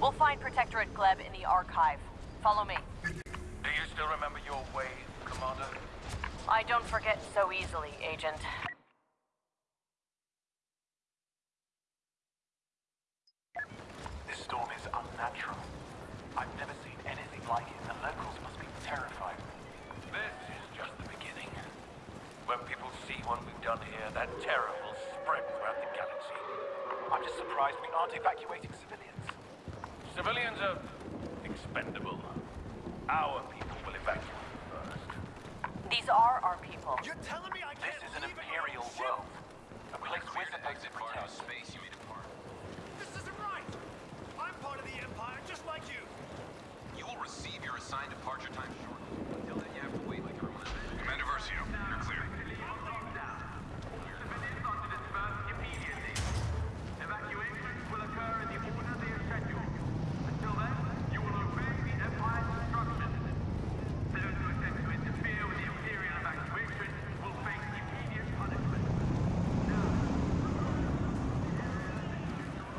We'll find Protectorate Gleb in the archive. Follow me. Do you still remember your way, Commander? I don't forget so easily, Agent. This storm is unnatural. I've never seen anything like it, and the locals must be terrified. This is just the beginning. When people see what we've done here, that terror will spread throughout the galaxy. I'm just surprised we aren't evacuating civilians. Civilians are expendable. Our people will evacuate first. These are our people. You're telling me I can't This is an imperial world. A place we're supposed to protect. space you made a part. This isn't right! I'm part of the Empire, just like you! You will receive your assigned departure time shortly. Until then, you have to wait like everyone else. Commander Versio, you're clear. Evacuations will occur in the order they are scheduled. Until then, you will obey the Empire's instructions. Those who attempt to interfere with the Imperial evacuation will face immediate punishment.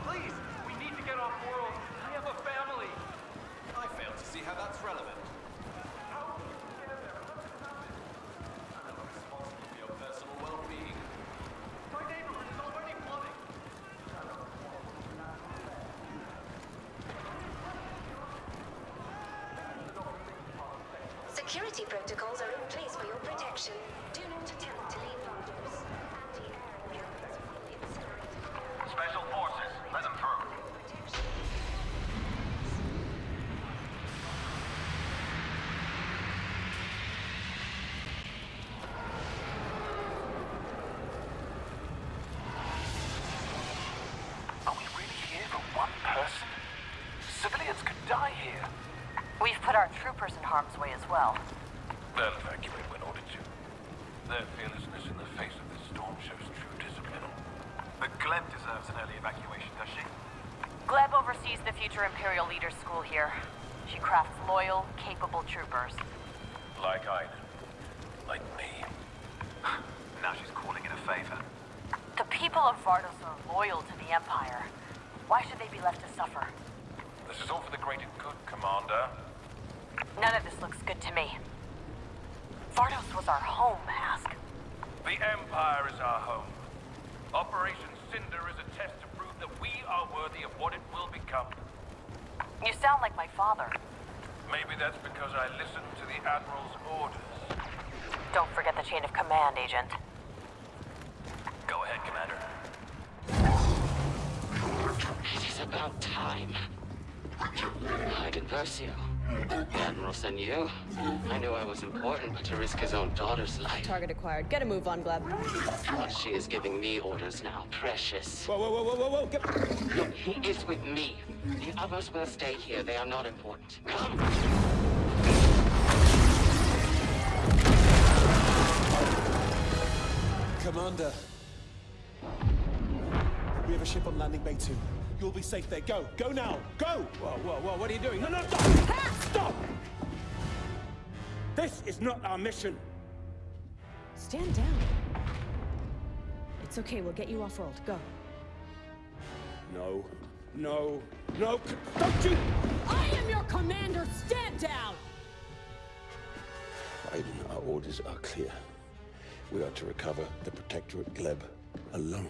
Please, we need to get off world. I have a family. I fail to see how that's relevant. Responsible for your personal well-being. My neighborhood is already flooding. Security protocols are in place for your protection. Do not attempt to leave Vardos. Anti-air weapons will incinerate. Special forces, let them through. Protection. Are we really here for one person? Civilians could die here. We've put our troopers in harm's way as well. They'll evacuate when ordered to. Their fearlessness in the face of this storm shows true discipline. But Gleb deserves an early evacuation, does she? Gleb oversees the future Imperial Leaders School here. She crafts loyal, capable troopers. Like I. Like me. now she's calling in a favor. The people of Vardos are loyal to the Empire. Why should they be left to suffer? This is all for the greater good, Commander. None of this looks good to me. Vardos was our home, Hask. The Empire is our home. Operation Cinder is a test to prove that we are worthy of what it will become. You sound like my father. Maybe that's because I listened to the Admiral's orders. Don't forget the chain of command, Agent. Go ahead, Commander. It is about time. Iden Versio. The Admiral sent you. I knew I was important, but to risk his own daughter's life. Target acquired. Get a move on, Gleb. Well, she is giving me orders now, precious. Whoa, whoa, whoa, whoa, whoa, whoa! Get... Look, he is with me. The others will stay here. They are not important. Come! Commander. We have a ship on landing bay two. You'll be safe there. Go. Go now. Go! Whoa, whoa, whoa. What are you doing? No, no, stop! Stop! This is not our mission. Stand down. It's okay, we'll get you off world. Go. No. No. No. Don't you! I am your commander! Stand down! Iden, our orders are clear. We are to recover the Protectorate Gleb alone.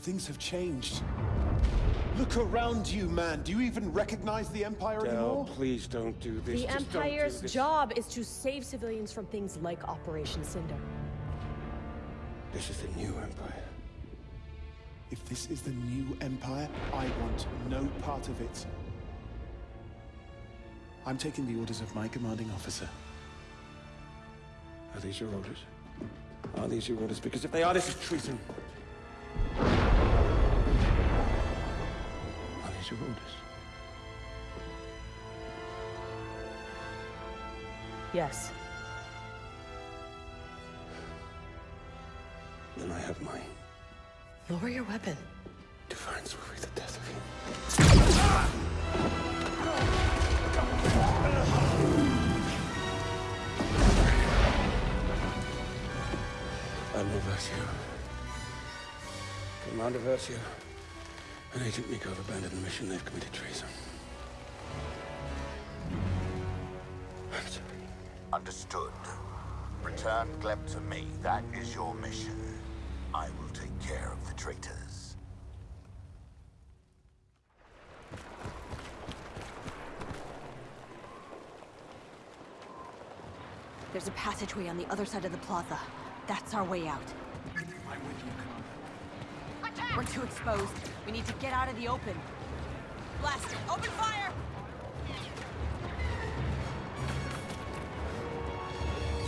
Things have changed. Look around you, man. Do you even recognize the Empire Del, anymore? please don't do this. The Just don't do Empire's this. job is to save civilians from things like Operation Cinder. This is the new Empire. If this is the new Empire, I want no part of it. I'm taking the orders of my commanding officer. Are these your orders? Are these your orders? Because if they are, this is treason. These your orders? Yes. Then I have mine. Lower your weapon. Defiance will be the death of him. Admiral Versio. Commander Versio. And Agent Meeko have abandoned the mission. They've committed treason. I'm sorry. Understood. Return Gleb to me. That is your mission. I will take care of the traitors. There's a passageway on the other side of the plaza. That's our way out. I'm with you, Commander. We're too exposed. We need to get out of the open. Blast it! Open fire!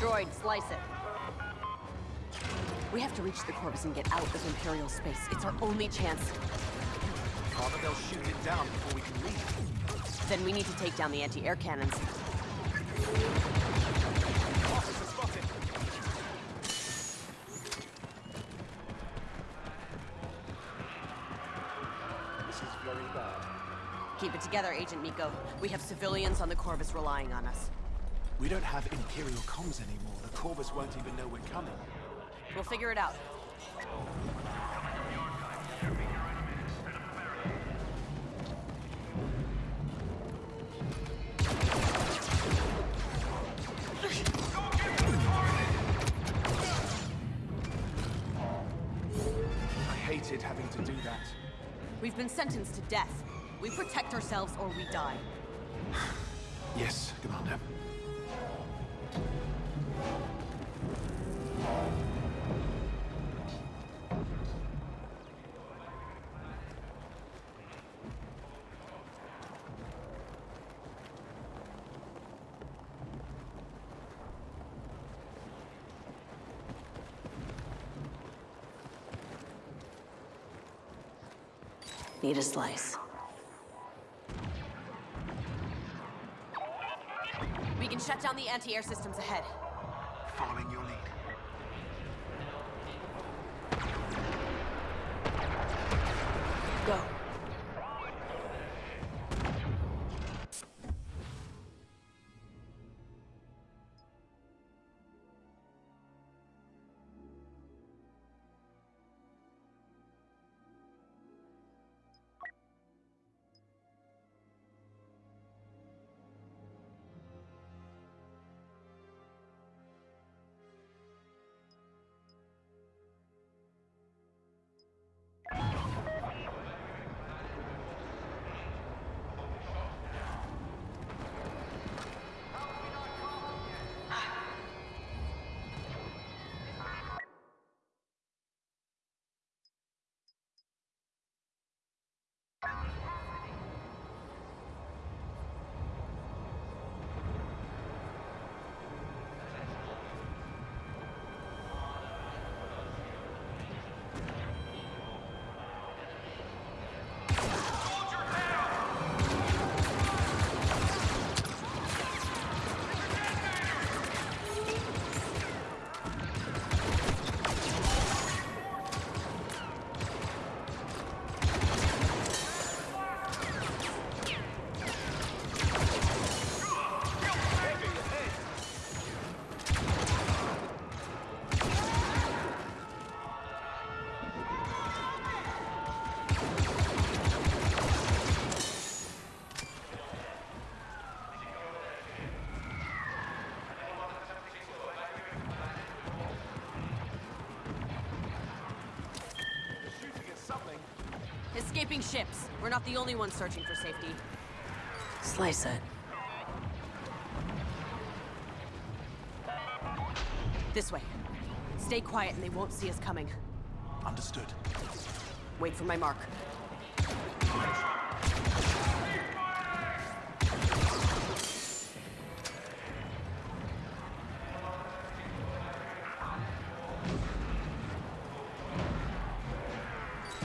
Droid, slice it. We have to reach the Corvus and get out of Imperial space. It's our only chance. Father, they'll shoot it down before we can leave. Then we need to take down the anti-air cannons. Officer spotted. This is very bad. Keep it together, Agent Meeko. We have civilians on the Corvus relying on us. We don't have Imperial comms anymore. The Corvus won't even know we're coming. We'll figure it out. I hated having to do that. We've been sentenced to death. We protect ourselves or we die. Yes, Commander. Need a slice. We can shut down the anti-air systems ahead. Escaping ships. We're not the only ones searching for safety. Slice it. This way. Stay quiet and they won't see us coming. Understood. Wait for my mark.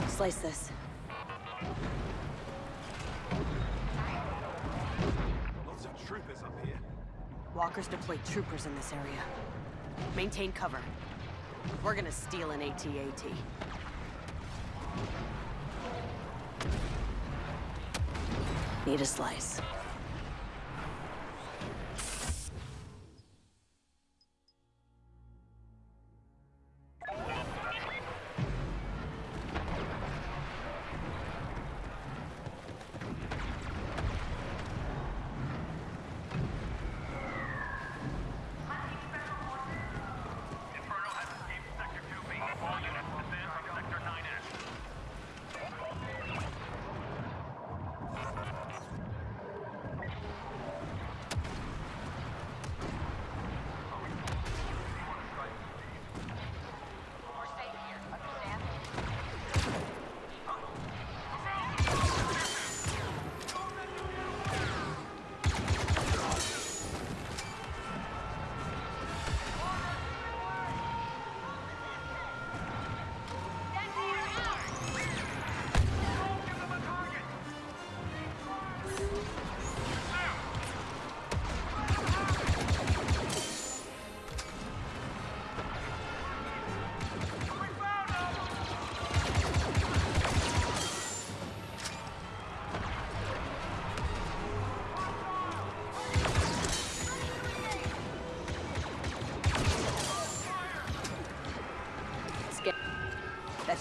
Slice this. Walkers deployed troopers in this area. Maintain cover. We're gonna steal an AT-AT. Need a slice.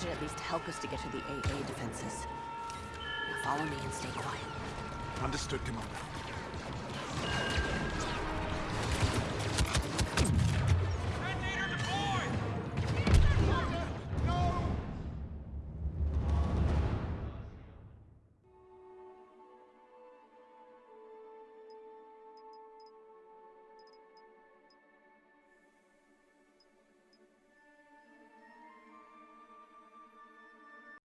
Should at least help us to get to the AA defenses. Now follow me and stay quiet. Understood, Commander.